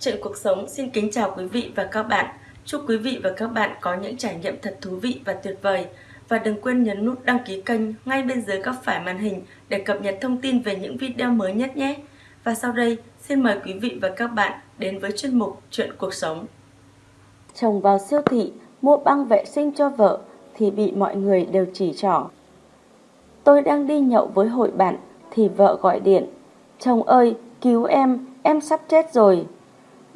Chuyện cuộc sống xin kính chào quý vị và các bạn. Chúc quý vị và các bạn có những trải nghiệm thật thú vị và tuyệt vời. Và đừng quên nhấn nút đăng ký kênh ngay bên dưới góc phải màn hình để cập nhật thông tin về những video mới nhất nhé. Và sau đây, xin mời quý vị và các bạn đến với chuyên mục Chuyện cuộc sống. Chồng vào siêu thị mua băng vệ sinh cho vợ thì bị mọi người đều chỉ trỏ. Tôi đang đi nhậu với hội bạn thì vợ gọi điện. Chồng ơi, cứu em, em sắp chết rồi.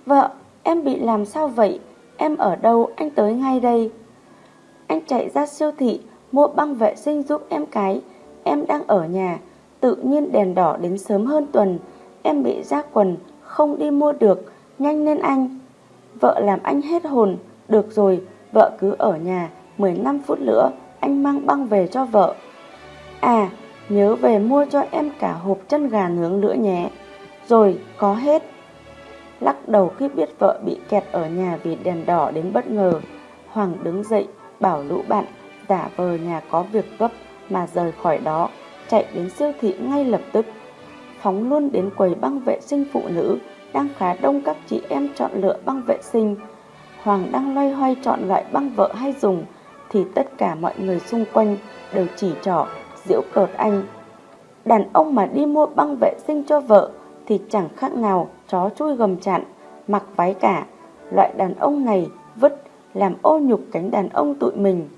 Vợ, em bị làm sao vậy? Em ở đâu? Anh tới ngay đây. Anh chạy ra siêu thị, mua băng vệ sinh giúp em cái. Em đang ở nhà, tự nhiên đèn đỏ đến sớm hơn tuần. Em bị ra quần, không đi mua được, nhanh lên anh. Vợ làm anh hết hồn, được rồi, vợ cứ ở nhà, 15 phút nữa anh mang băng về cho vợ. À, nhớ về mua cho em cả hộp chân gà nướng nữa nhé. Rồi, có hết. Lắc đầu khi biết vợ bị kẹt ở nhà vì đèn đỏ đến bất ngờ. Hoàng đứng dậy, bảo lũ bạn, giả vờ nhà có việc gấp mà rời khỏi đó, chạy đến siêu thị ngay lập tức. Phóng luôn đến quầy băng vệ sinh phụ nữ, đang khá đông các chị em chọn lựa băng vệ sinh. Hoàng đang loay hoay chọn loại băng vợ hay dùng, thì tất cả mọi người xung quanh đều chỉ trỏ, giễu cợt anh. Đàn ông mà đi mua băng vệ sinh cho vợ thì chẳng khác nào chó chui gầm chặn, mặc váy cả. Loại đàn ông này vứt làm ô nhục cánh đàn ông tụi mình.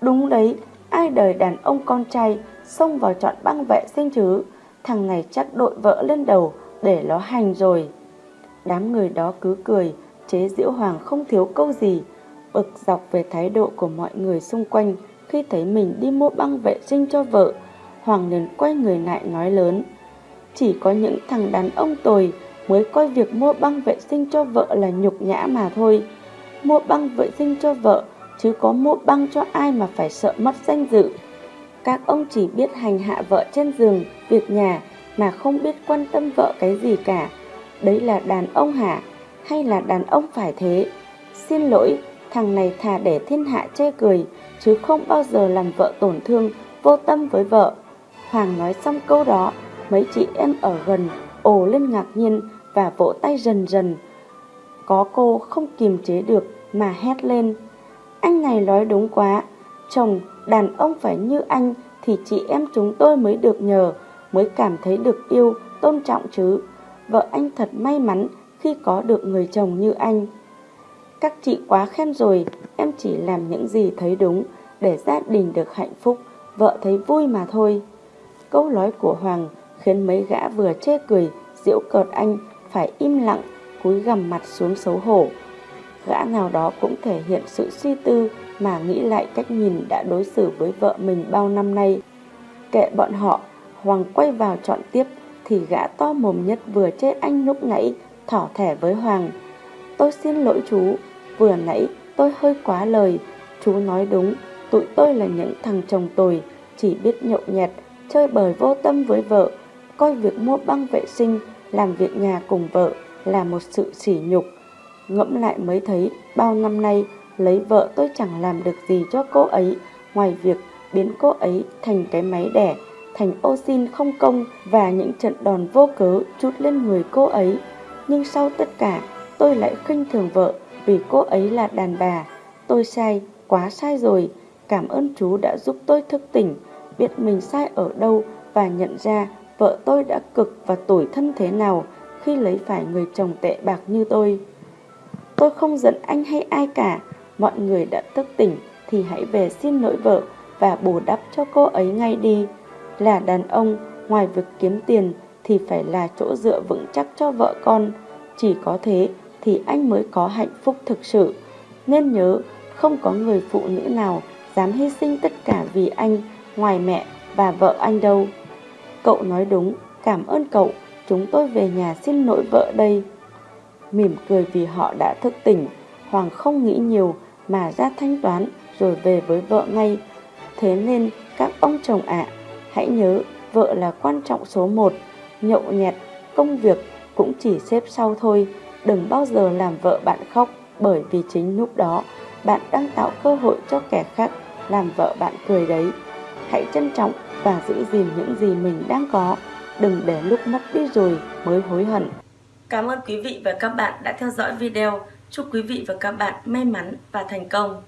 Đúng đấy, ai đời đàn ông con trai xông vào chọn băng vệ sinh chứ, thằng này chắc đội vợ lên đầu để nó hành rồi. Đám người đó cứ cười, chế diễu hoàng không thiếu câu gì, bực dọc về thái độ của mọi người xung quanh khi thấy mình đi mua băng vệ sinh cho vợ. Hoàng liền quay người lại nói lớn. Chỉ có những thằng đàn ông tồi mới coi việc mua băng vệ sinh cho vợ là nhục nhã mà thôi. Mua băng vệ sinh cho vợ, chứ có mua băng cho ai mà phải sợ mất danh dự. Các ông chỉ biết hành hạ vợ trên giường, việc nhà mà không biết quan tâm vợ cái gì cả. Đấy là đàn ông hả? Hay là đàn ông phải thế? Xin lỗi, thằng này thà để thiên hạ chê cười, chứ không bao giờ làm vợ tổn thương, vô tâm với vợ. Hoàng nói xong câu đó, mấy chị em ở gần ồ lên ngạc nhiên và vỗ tay rần rần. Có cô không kiềm chế được mà hét lên. Anh này nói đúng quá, chồng, đàn ông phải như anh thì chị em chúng tôi mới được nhờ, mới cảm thấy được yêu, tôn trọng chứ. Vợ anh thật may mắn khi có được người chồng như anh. Các chị quá khen rồi, em chỉ làm những gì thấy đúng để gia đình được hạnh phúc, vợ thấy vui mà thôi. Câu nói của Hoàng khiến mấy gã vừa chê cười, giễu cợt anh phải im lặng, cúi gằm mặt xuống xấu hổ. Gã nào đó cũng thể hiện sự suy tư mà nghĩ lại cách nhìn đã đối xử với vợ mình bao năm nay. Kệ bọn họ, Hoàng quay vào chọn tiếp thì gã to mồm nhất vừa chê anh lúc nãy thỏ thẻ với Hoàng. Tôi xin lỗi chú, vừa nãy tôi hơi quá lời, chú nói đúng, tụi tôi là những thằng chồng tồi, chỉ biết nhậu nhẹt, chơi bời vô tâm với vợ, coi việc mua băng vệ sinh, làm việc nhà cùng vợ là một sự sỉ nhục. Ngẫm lại mới thấy bao năm nay lấy vợ tôi chẳng làm được gì cho cô ấy ngoài việc biến cô ấy thành cái máy đẻ, thành ô xin không công và những trận đòn vô cớ chút lên người cô ấy. Nhưng sau tất cả, tôi lại khinh thường vợ vì cô ấy là đàn bà. Tôi sai, quá sai rồi. Cảm ơn chú đã giúp tôi thức tỉnh, biết mình sai ở đâu và nhận ra vợ tôi đã cực và tủi thân thế nào khi lấy phải người chồng tệ bạc như tôi. Tôi không giận anh hay ai cả, mọi người đã thức tỉnh thì hãy về xin lỗi vợ và bù đắp cho cô ấy ngay đi. Là đàn ông, ngoài việc kiếm tiền thì phải là chỗ dựa vững chắc cho vợ con. Chỉ có thế thì anh mới có hạnh phúc thực sự. Nên nhớ, không có người phụ nữ nào dám hy sinh tất cả vì anh ngoài mẹ và vợ anh đâu. Cậu nói đúng, cảm ơn cậu, chúng tôi về nhà xin lỗi vợ đây. Mỉm cười vì họ đã thức tỉnh, Hoàng không nghĩ nhiều mà ra thanh toán rồi về với vợ ngay. Thế nên các ông chồng ạ, hãy nhớ vợ là quan trọng số một, nhậu nhẹt, công việc cũng chỉ xếp sau thôi. Đừng bao giờ làm vợ bạn khóc bởi vì chính lúc đó bạn đang tạo cơ hội cho kẻ khác làm vợ bạn cười đấy. Hãy trân trọng và giữ gìn những gì mình đang có, đừng để lúc mất đi rồi mới hối hận. Cảm ơn quý vị và các bạn đã theo dõi video. Chúc quý vị và các bạn may mắn và thành công.